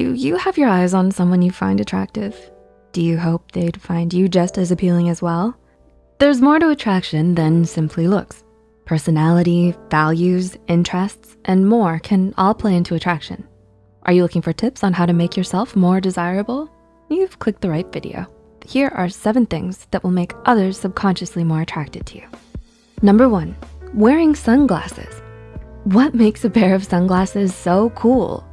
Do you have your eyes on someone you find attractive? Do you hope they'd find you just as appealing as well? There's more to attraction than simply looks. Personality, values, interests, and more can all play into attraction. Are you looking for tips on how to make yourself more desirable? You've clicked the right video. Here are seven things that will make others subconsciously more attracted to you. Number one, wearing sunglasses. What makes a pair of sunglasses so cool?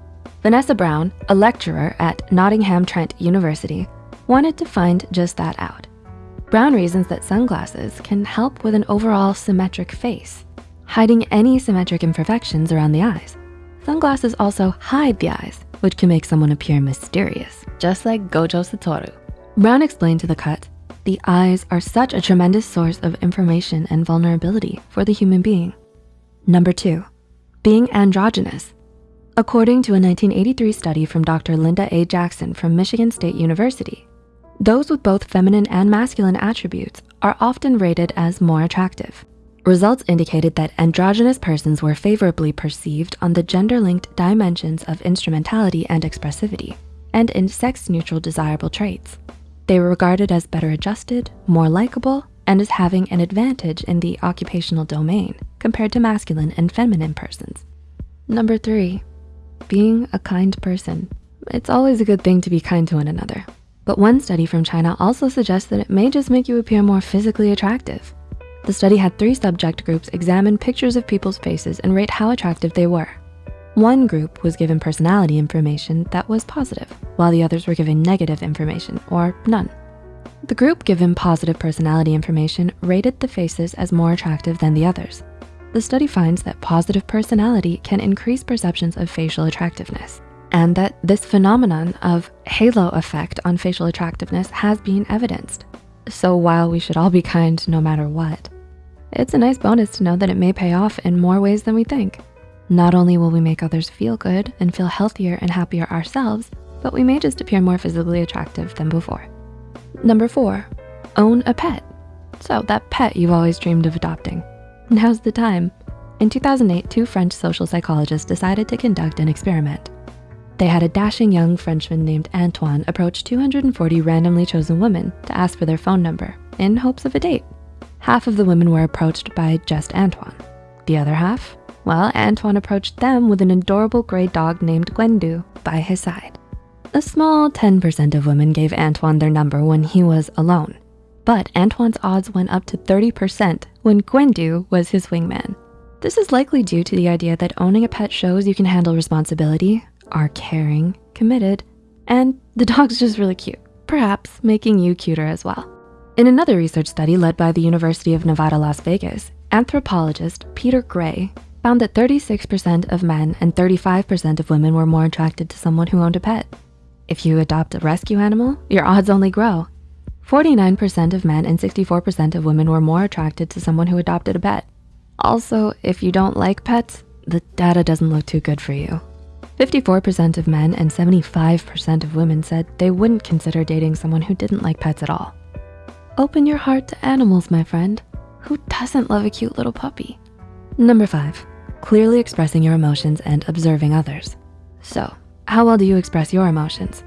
Vanessa Brown, a lecturer at Nottingham Trent University, wanted to find just that out. Brown reasons that sunglasses can help with an overall symmetric face, hiding any symmetric imperfections around the eyes. Sunglasses also hide the eyes, which can make someone appear mysterious, just like Gojo Satoru. Brown explained to The Cut, the eyes are such a tremendous source of information and vulnerability for the human being. Number two, being androgynous. According to a 1983 study from Dr. Linda A. Jackson from Michigan State University, those with both feminine and masculine attributes are often rated as more attractive. Results indicated that androgynous persons were favorably perceived on the gender-linked dimensions of instrumentality and expressivity, and in sex-neutral desirable traits. They were regarded as better adjusted, more likable, and as having an advantage in the occupational domain compared to masculine and feminine persons. Number three, being a kind person. It's always a good thing to be kind to one another. But one study from China also suggests that it may just make you appear more physically attractive. The study had three subject groups examine pictures of people's faces and rate how attractive they were. One group was given personality information that was positive, while the others were given negative information or none. The group given positive personality information rated the faces as more attractive than the others. The study finds that positive personality can increase perceptions of facial attractiveness and that this phenomenon of halo effect on facial attractiveness has been evidenced. So while we should all be kind no matter what, it's a nice bonus to know that it may pay off in more ways than we think. Not only will we make others feel good and feel healthier and happier ourselves, but we may just appear more physically attractive than before. Number four, own a pet. So that pet you've always dreamed of adopting. Now's the time. In 2008, two French social psychologists decided to conduct an experiment. They had a dashing young Frenchman named Antoine approach 240 randomly chosen women to ask for their phone number in hopes of a date. Half of the women were approached by just Antoine. The other half? Well, Antoine approached them with an adorable gray dog named Gwendu by his side. A small 10% of women gave Antoine their number when he was alone, but Antoine's odds went up to 30% when Gwendu was his wingman. This is likely due to the idea that owning a pet shows you can handle responsibility, are caring, committed, and the dog's just really cute, perhaps making you cuter as well. In another research study led by the University of Nevada, Las Vegas, anthropologist Peter Gray found that 36% of men and 35% of women were more attracted to someone who owned a pet. If you adopt a rescue animal, your odds only grow. 49% of men and 64% of women were more attracted to someone who adopted a pet. Also, if you don't like pets, the data doesn't look too good for you. 54% of men and 75% of women said they wouldn't consider dating someone who didn't like pets at all. Open your heart to animals, my friend. Who doesn't love a cute little puppy? Number five, clearly expressing your emotions and observing others. So how well do you express your emotions?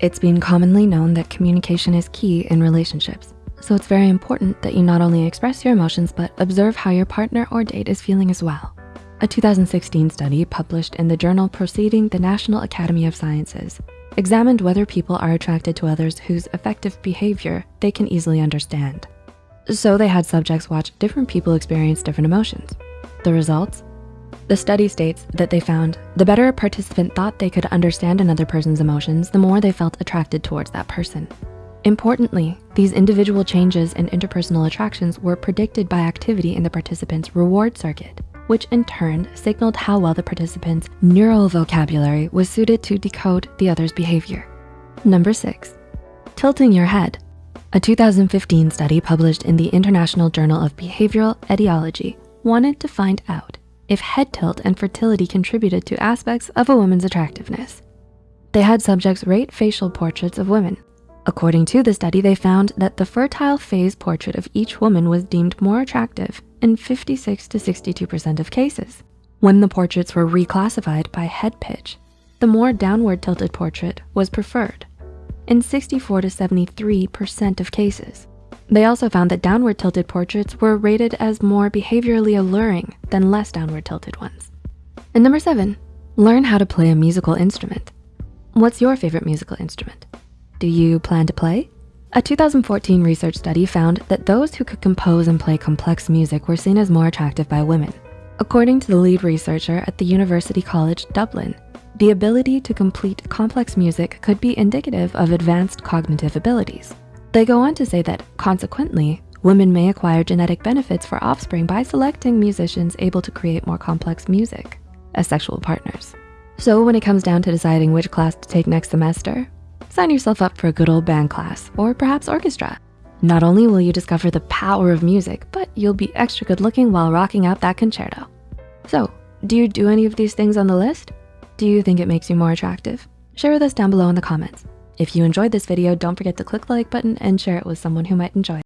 It's been commonly known that communication is key in relationships. So it's very important that you not only express your emotions, but observe how your partner or date is feeling as well. A 2016 study published in the journal Proceeding the National Academy of Sciences examined whether people are attracted to others whose affective behavior they can easily understand. So they had subjects watch different people experience different emotions. The results? The study states that they found the better a participant thought they could understand another person's emotions, the more they felt attracted towards that person. Importantly, these individual changes in interpersonal attractions were predicted by activity in the participant's reward circuit which in turn signaled how well the participant's neural vocabulary was suited to decode the other's behavior. Number six, tilting your head. A 2015 study published in the International Journal of Behavioral Ethology wanted to find out if head tilt and fertility contributed to aspects of a woman's attractiveness. They had subjects rate facial portraits of women. According to the study, they found that the fertile phase portrait of each woman was deemed more attractive in 56 to 62% of cases. When the portraits were reclassified by head pitch, the more downward tilted portrait was preferred in 64 to 73% of cases. They also found that downward tilted portraits were rated as more behaviorally alluring than less downward tilted ones. And number seven, learn how to play a musical instrument. What's your favorite musical instrument? Do you plan to play? A 2014 research study found that those who could compose and play complex music were seen as more attractive by women. According to the lead researcher at the University College Dublin, the ability to complete complex music could be indicative of advanced cognitive abilities. They go on to say that consequently, women may acquire genetic benefits for offspring by selecting musicians able to create more complex music as sexual partners. So when it comes down to deciding which class to take next semester, sign yourself up for a good old band class or perhaps orchestra. Not only will you discover the power of music, but you'll be extra good looking while rocking out that concerto. So do you do any of these things on the list? Do you think it makes you more attractive? Share with us down below in the comments. If you enjoyed this video, don't forget to click the like button and share it with someone who might enjoy it.